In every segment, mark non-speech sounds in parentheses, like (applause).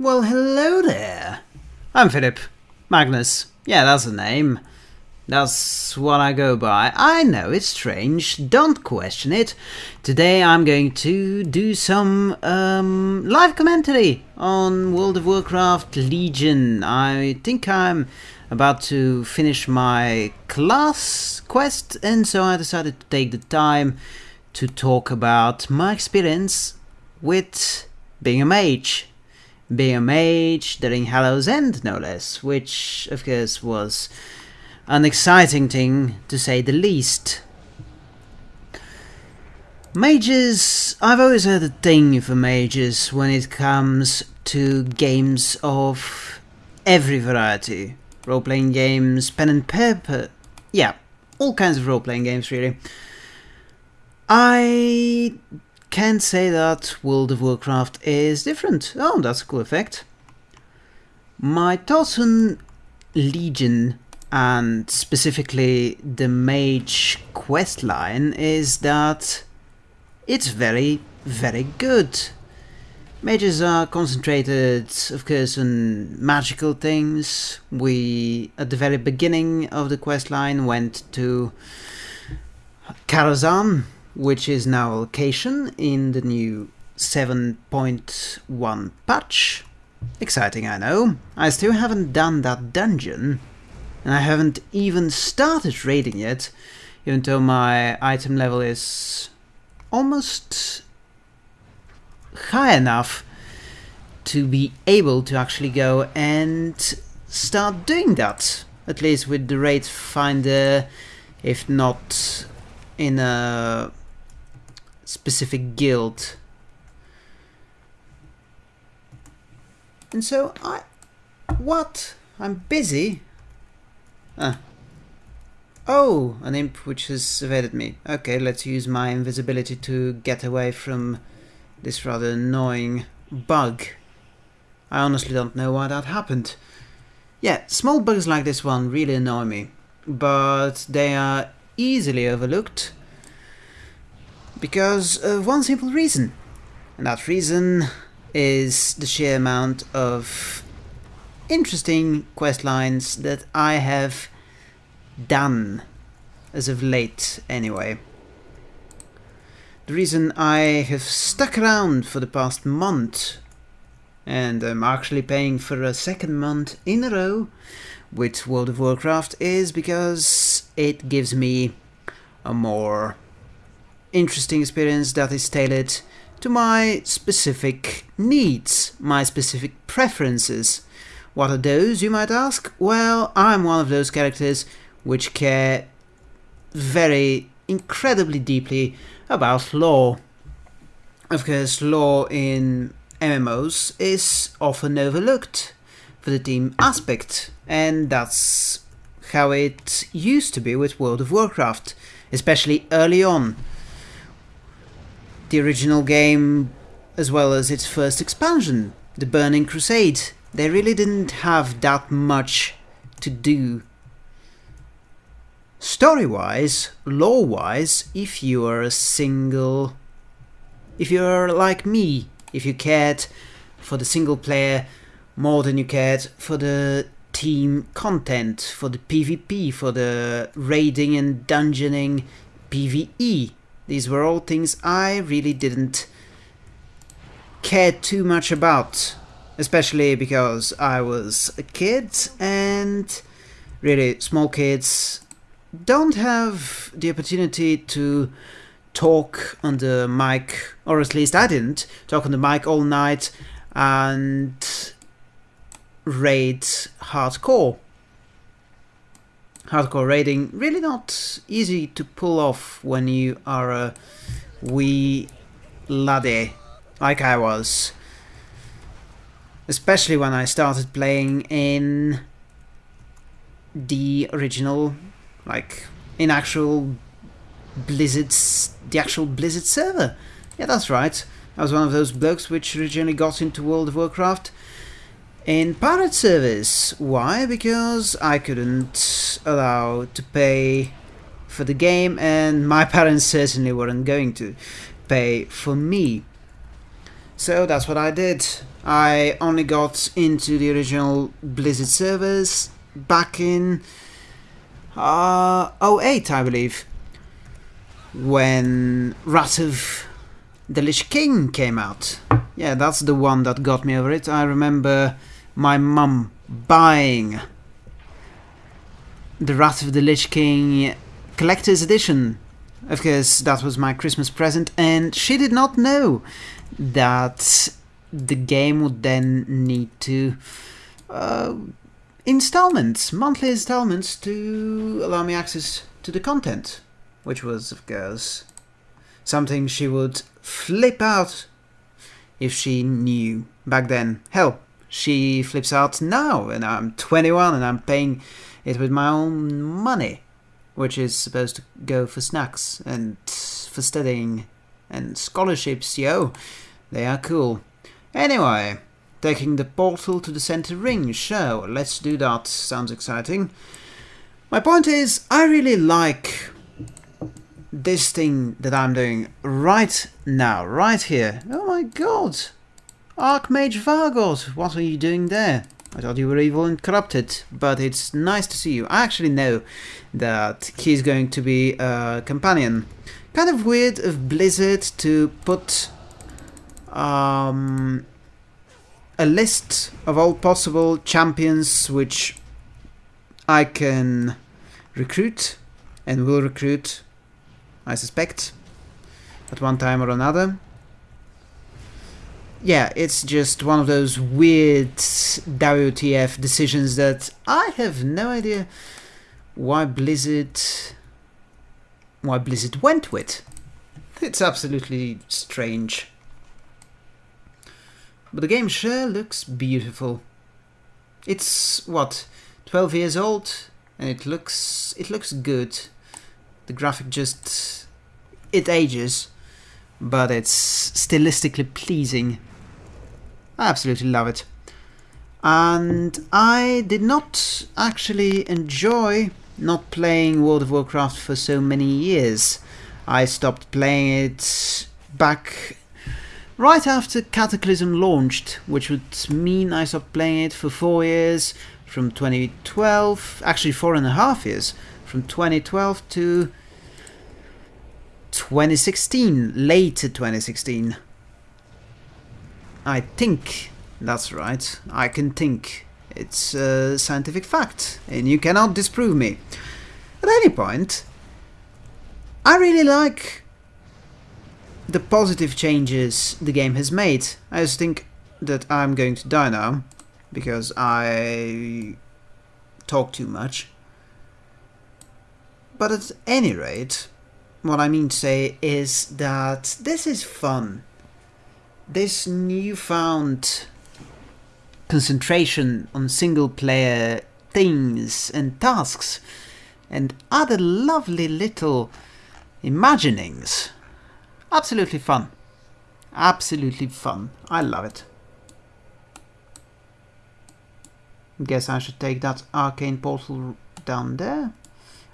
Well, hello there. I'm Philip. Magnus. Yeah, that's the name. That's what I go by. I know it's strange, don't question it. Today I'm going to do some um, live commentary on World of Warcraft Legion. I think I'm about to finish my class quest and so I decided to take the time to talk about my experience with being a mage. Mage during Hallow's End, no less, which of course was an exciting thing to say the least. Mages, I've always had a thing for mages when it comes to games of every variety. Role-playing games, pen and paper, yeah, all kinds of role-playing games really. I can say that World of Warcraft is different. Oh, that's a cool effect. My thoughts Legion and specifically the mage quest line is that it's very, very good. Mages are concentrated, of course, on magical things. We, at the very beginning of the quest line, went to Karazhan, which is now a location in the new 7.1 patch. Exciting, I know. I still haven't done that dungeon, and I haven't even started raiding yet, even though my item level is almost high enough to be able to actually go and start doing that. At least with the raid finder, if not in a specific guild. And so I... What? I'm busy? Ah. Oh, an imp which has evaded me. Okay, let's use my invisibility to get away from this rather annoying bug. I honestly don't know why that happened. Yeah, small bugs like this one really annoy me, but they are easily overlooked because of one simple reason. And that reason is the sheer amount of interesting quest lines that I have done as of late anyway. The reason I have stuck around for the past month and I'm actually paying for a second month in a row with World of Warcraft is because it gives me a more interesting experience that is tailored to my specific needs, my specific preferences. What are those, you might ask? Well, I'm one of those characters which care very incredibly deeply about lore. Of course, lore in MMOs is often overlooked for the team aspect, and that's how it used to be with World of Warcraft, especially early on. The original game, as well as its first expansion, the Burning Crusade, they really didn't have that much to do. Story-wise, lore-wise, if you are a single... If you're like me, if you cared for the single player more than you cared for the team content, for the PvP, for the raiding and dungeoning PvE. These were all things I really didn't care too much about, especially because I was a kid and really small kids don't have the opportunity to talk on the mic, or at least I didn't, talk on the mic all night and raid hardcore. Hardcore raiding, really not easy to pull off when you are a wee laddie, like I was. Especially when I started playing in the original, like, in actual Blizzard's the actual Blizzard server. Yeah, that's right. I was one of those blokes which originally got into World of Warcraft in pirate service. Why? Because I couldn't allow to pay for the game and my (laughs) parents certainly weren't going to pay for me. So that's what I did. I only got into the original Blizzard servers back in uh, 08, I believe, when Wrath of the Lich King came out. Yeah, that's the one that got me over it. I remember my mum buying the Wrath of the Lich King collector's edition. Of course, that was my Christmas present, and she did not know that the game would then need to uh, installments, monthly installments to allow me access to the content, which was, of course, something she would flip out if she knew back then. Hell, she flips out now, and I'm 21 and I'm paying it with my own money, which is supposed to go for snacks and for studying and scholarships, yo. They are cool. Anyway, taking the portal to the center ring, sure, let's do that, sounds exciting. My point is, I really like this thing that I'm doing right now, right here. Oh my god! Archmage Vargoth, what are you doing there? I thought you were evil and corrupted, but it's nice to see you. I actually know that he's going to be a companion. Kind of weird of Blizzard to put um, a list of all possible champions which I can recruit and will recruit, I suspect, at one time or another. Yeah, it's just one of those weird WTF decisions that I have no idea why Blizzard why Blizzard went with. It's absolutely strange. But the game sure looks beautiful. It's what 12 years old and it looks it looks good. The graphic just it ages, but it's stylistically pleasing. I absolutely love it. And I did not actually enjoy not playing World of Warcraft for so many years. I stopped playing it back right after Cataclysm launched, which would mean I stopped playing it for four years, from 2012, actually four and a half years, from 2012 to 2016, later 2016. I think that's right. I can think. It's a scientific fact, and you cannot disprove me. At any point, I really like the positive changes the game has made. I just think that I'm going to die now because I talk too much. But at any rate, what I mean to say is that this is fun. This newfound concentration on single player things and tasks and other lovely little imaginings Absolutely fun. Absolutely fun. I love it. Guess I should take that arcane portal down there.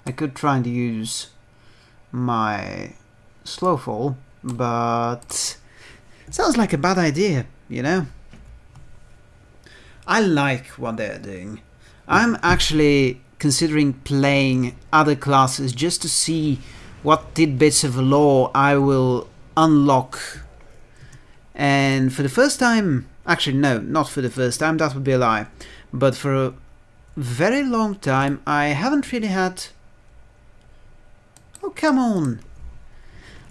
I could try and use my slow fall, but sounds like a bad idea, you know? I like what they're doing. I'm actually considering playing other classes just to see what tidbits of lore I will unlock. And for the first time, actually no, not for the first time, that would be a lie, but for a very long time I haven't really had... Oh, come on!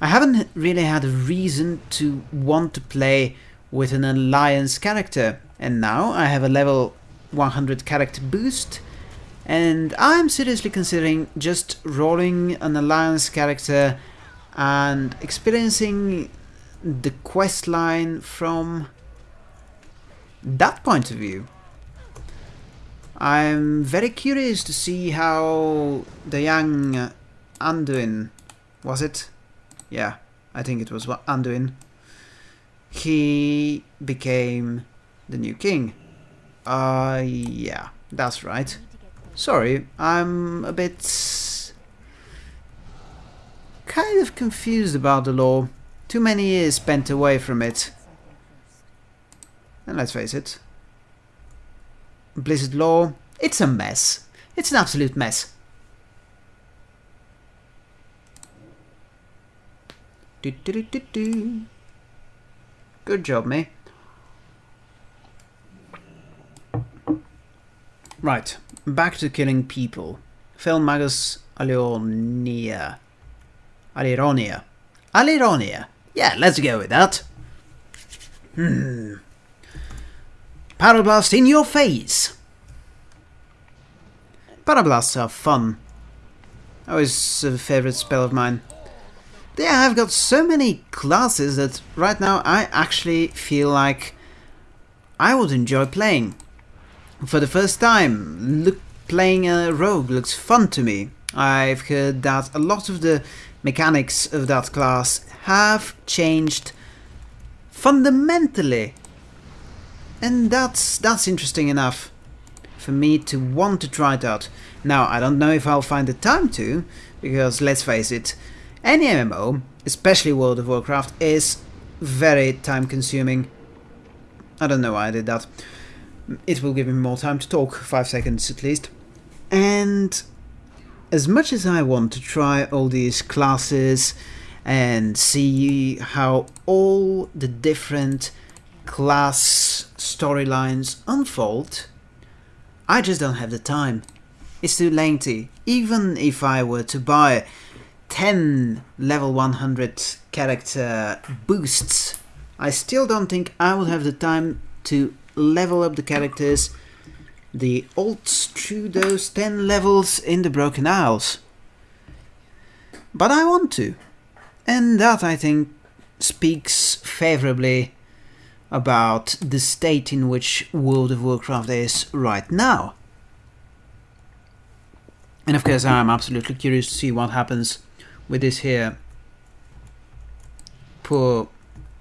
I haven't really had a reason to want to play with an alliance character, and now I have a level 100 character boost, and I'm seriously considering just rolling an alliance character and experiencing the quest line from that point of view. I'm very curious to see how the young Anduin, was it? Yeah, I think it was Anduin. He became the new king. Uh, yeah, that's right. Sorry, I'm a bit... kind of confused about the lore. Too many years spent away from it. And let's face it, Blizzard lore, it's a mess. It's an absolute mess. Do, do, do, do, Good job, me. Right, back to killing people. Fel Magus Alironia. Alironia. Alironia. Yeah, let's go with that. Hmm. Pyroblast in your face! Pyroblasts are fun. Always a favorite spell of mine. They have got so many classes that right now I actually feel like I would enjoy playing. For the first time, look, playing a rogue looks fun to me. I've heard that a lot of the mechanics of that class have changed fundamentally. And that's that's interesting enough for me to want to try it out. Now, I don't know if I'll find the time to, because let's face it, any MMO, especially World of Warcraft, is very time consuming. I don't know why I did that. It will give me more time to talk, 5 seconds at least. And as much as I want to try all these classes and see how all the different class storylines unfold, I just don't have the time. It's too lengthy. Even if I were to buy 10 level 100 character boosts, I still don't think I would have the time to level up the characters the ults through those 10 levels in the Broken Isles. But I want to. And that, I think, speaks favourably about the state in which World of Warcraft is right now. And of course I'm absolutely curious to see what happens with this here. Poor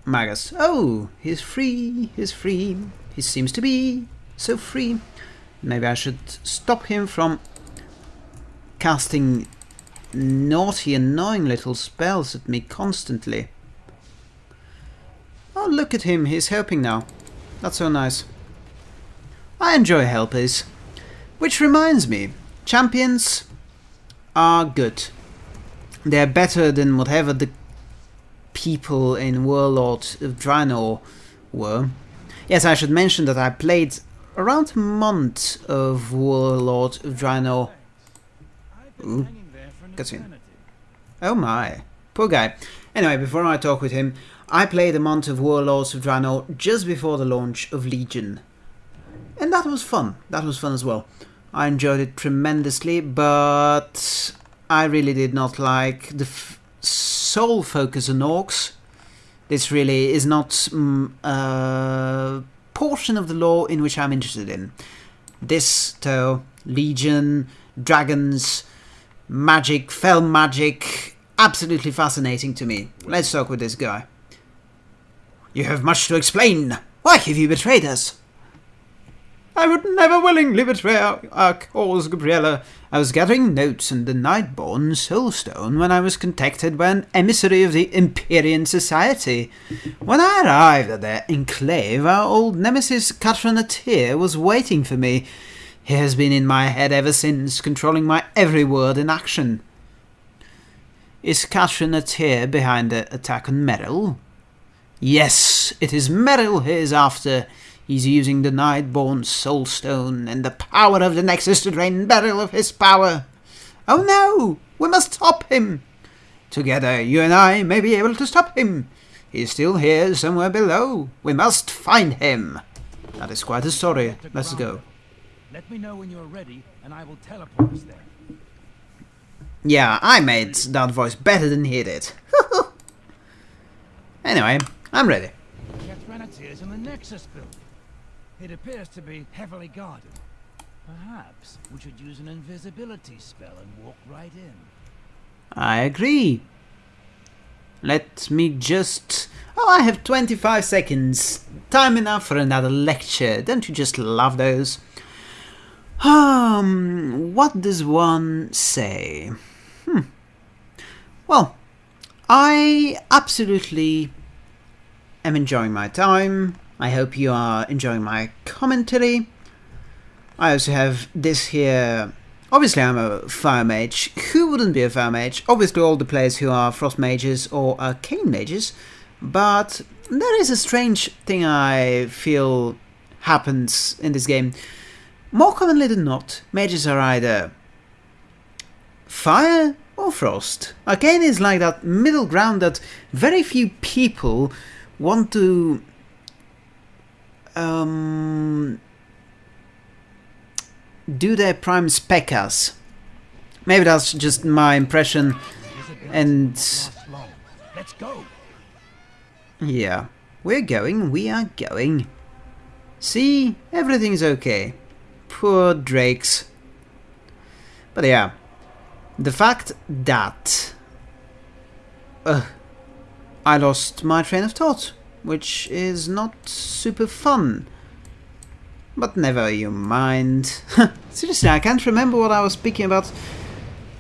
Magus. Oh, he's free, he's free. He seems to be so free. Maybe I should stop him from casting naughty, annoying little spells at me constantly. Oh, look at him, he's helping now. That's so nice. I enjoy helpers. Which reminds me, champions are good. They're better than whatever the people in Warlord of Draenor were. Yes, I should mention that I played around a month of Warlord of Draenor. Ooh, cutscene. Oh my, poor guy. Anyway, before I talk with him, I played a month of Warlords of Draenor just before the launch of Legion. And that was fun. That was fun as well. I enjoyed it tremendously, but I really did not like the sole focus on orcs. This really is not mm, a portion of the lore in which I'm interested in. This, though, Legion, dragons, magic, fel magic, absolutely fascinating to me. Let's talk with this guy. You have much to explain. Why have you betrayed us? I would never willingly betray our, our cause, Gabriella. I was gathering notes in the Nightborne Soulstone when I was contacted by an emissary of the Empyrean Society. When I arrived at their enclave, our old nemesis Kathra'natir was waiting for me. He has been in my head ever since, controlling my every word and action. Is Kathra'natir behind the attack on Meryl? Yes, it is Meryl he is after. He's using the Nightborne Soulstone and the power of the Nexus to drain Meryl of his power. Oh no! We must stop him! Together, you and I may be able to stop him. He's still here somewhere below. We must find him. That is quite a story. Let's go. Let me know when you're ready, and I will teleport us there. Yeah, I made that voice better than he did. (laughs) anyway, I'm ready. In the Nexus building. It appears to be heavily guarded. Perhaps we should use an invisibility spell and walk right in. I agree. Let me just... Oh, I have 25 seconds. Time enough for another lecture. Don't you just love those? Um, what does one say? Hmm. Well, I absolutely am enjoying my time. I hope you are enjoying my commentary. I also have this here. Obviously, I'm a fire mage. Who wouldn't be a fire mage? Obviously, all the players who are frost mages or arcane mages. But there is a strange thing I feel happens in this game. More commonly than not, mages are either fire or frost. Arcane is like that middle ground that very few people want to um, do their prime spec as. Maybe that's just my impression and Let's go. yeah, we're going, we are going. See, everything's okay. Poor Drakes. But yeah, the fact that uh, I lost my train of thought, which is not super fun. But never you mind. (laughs) Seriously, I can't remember what I was speaking about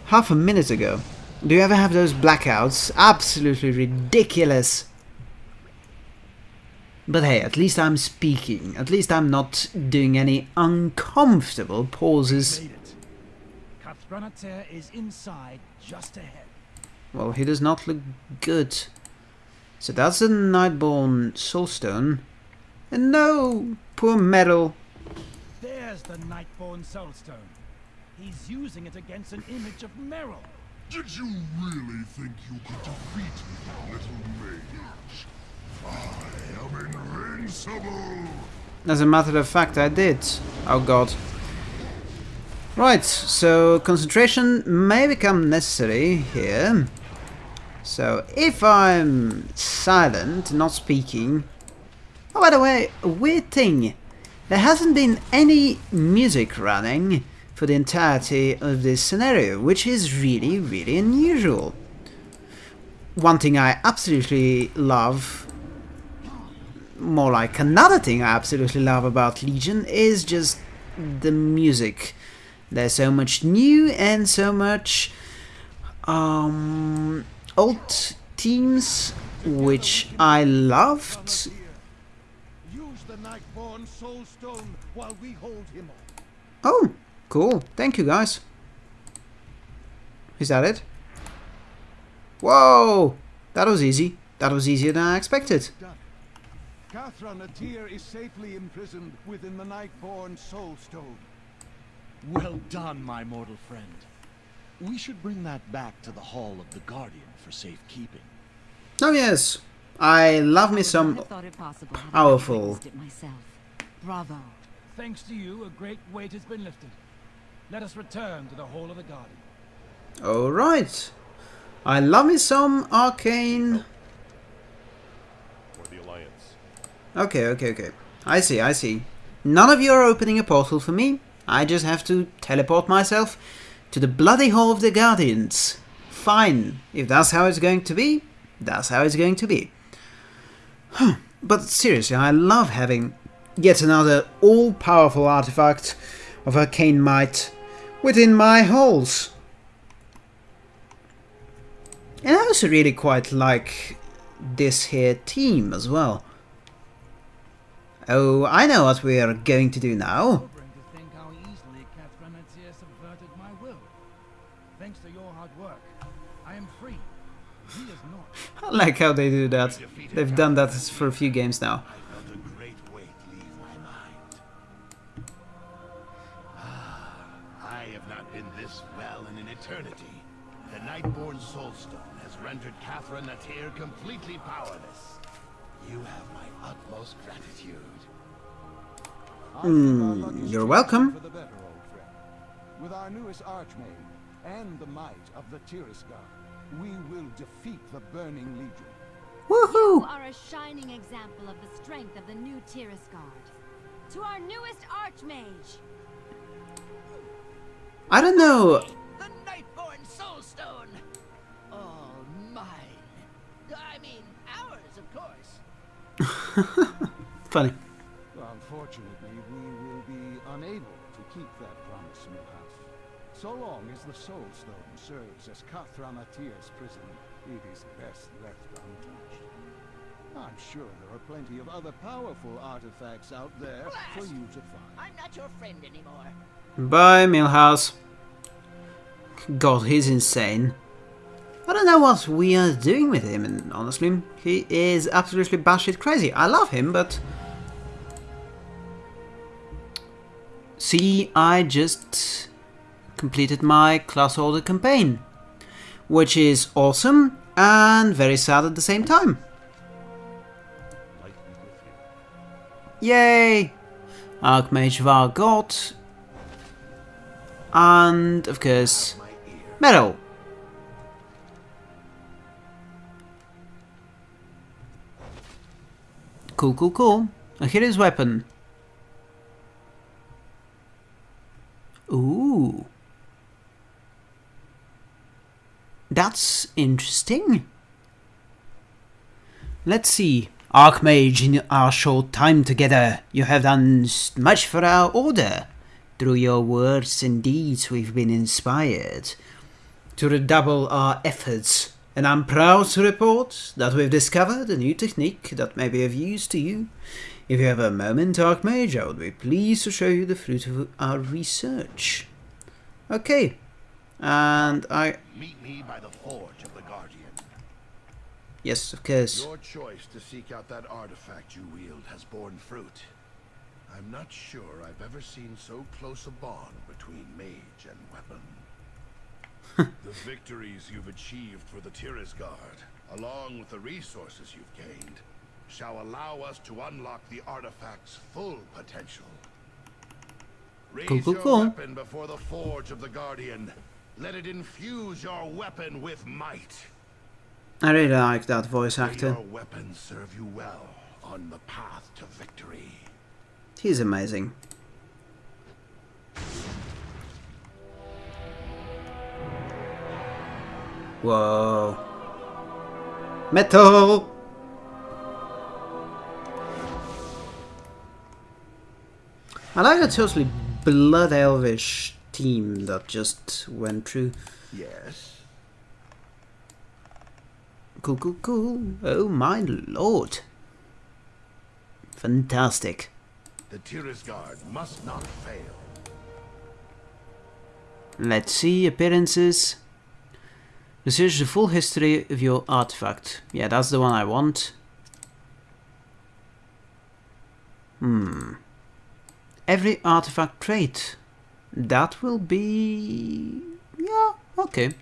half a minute ago. Do you ever have those blackouts? Absolutely ridiculous. But hey, at least I'm speaking. At least I'm not doing any uncomfortable pauses. Made it. Kathra'natir is inside, just ahead. Well, he does not look good. So that's a Nightborne Soulstone. And no, poor Metal. There's the Nightborne Soulstone. He's using it against an image of Meryl. Did you really think you could defeat me, little mage? I am invincible! As a matter of fact, I did. Oh god. Right, so concentration may become necessary here. So if I'm silent, not speaking... Oh, by the way, a weird thing. There hasn't been any music running for the entirety of this scenario, which is really, really unusual. One thing I absolutely love more like another thing I absolutely love about Legion is just the music. There's so much new and so much um, old teams which I loved. Use the Nightborne Soulstone while we hold him off. Oh, cool. Thank you guys. Is that it? Whoa! That was easy. That was easier than I expected. Kathra'natir is safely imprisoned within the Nightborne Soulstone. Well done, my mortal friend. We should bring that back to the Hall of the Guardian for safekeeping. Oh yes, I love me some thought it possible had I powerful. witnessed it myself. Bravo. Thanks to you, a great weight has been lifted. Let us return to the Hall of the Guardian. Alright. I love me some arcane. or the Alliance. Okay, okay, okay. I see, I see. None of you are opening a portal for me. I just have to teleport myself to the bloody Hall of the Guardians. Fine. If that's how it's going to be, that's how it's going to be. but seriously, I love having yet another all-powerful artifact of arcane might within my halls. And I also really quite like this here team as well. Oh, I know what we are going to do now. (laughs) like how they do that. They've done that for a few games now. I felt a great weight leave my mind. Ah, I have not been this well in an eternity. The Nightborne Soulstone has rendered Kathra'natir completely powerless. You have my utmost gratitude. Hmm, you're welcome. For the better, old friend. With our newest Archmage and the might of the Tirisgarde, we will defeat the Burning Legion. You Woohoo! are a shining example of the strength of the new Tirisgarde. To our newest Archmage, I don't know. The Nightborne Soulstone! All mine. I mean, ours, of course. (laughs) Funny. So long as the Soul Stone serves as Kathra'natir's prison, it is best left untouched. I'm sure there are plenty of other powerful artifacts out there for you to find. I'm not your friend anymore. Bye, Milhouse. God, he's insane. I don't know what we are doing with him, and honestly, he is absolutely batshit crazy. I love him, but... See, I just completed my class order campaign, which is awesome and very sad at the same time. Yay! Archmage Vargoth. And, of course, Metal. Cool, cool, cool. A hero's weapon. Ooh. That's interesting. Let's see. Archmage, in our short time together, you have done much for our order. Through your words and deeds, we've been inspired to redouble our efforts, and I'm proud to report that we've discovered a new technique that may be of use to you. If you have a moment, Archmage, I would be pleased to show you the fruit of our research. Okay, and I. Meet me by the Forge of the Guardian. Yes, of course. Your choice to seek out that artifact you wield has borne fruit. I'm not sure I've ever seen so close a bond between mage and weapon. (laughs) the victories you've achieved for the Tirisgarde, along with the resources you've gained, shall allow us to unlock the artifact's full potential. Raise Cool, cool, your weapon before the Forge of the Guardian. Let it infuse your weapon with might. I really like that voice May actor. your weapon serve you well on the path to victory. He's amazing. Whoa. Metal! I like the totally blood elvish team that just went through. Yes. Cool, cool, cool. Oh my lord. Fantastic. The Tirisgarde must not fail. Let's see, appearances. Research the full history of your artifact. Yeah, that's the one I want. Hmm. Every artifact trait. That will be... Yeah, okay.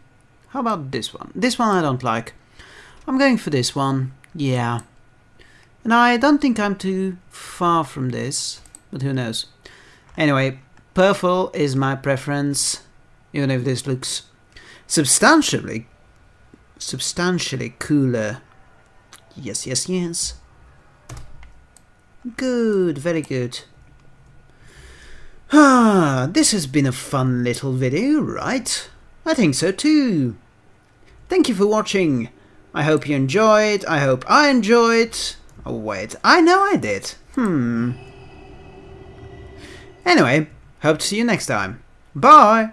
How about this one? This one I don't like. I'm going for this one. Yeah. And I don't think I'm too far from this, but who knows. Anyway, purple is my preference, even if this looks substantially, substantially cooler. Yes, yes, yes. Good, very good. Ah, this has been a fun little video, right? I think so too. Thank you for watching. I hope you enjoyed. I hope I enjoyed. Oh wait, I know I did. Hmm. Anyway, hope to see you next time. Bye!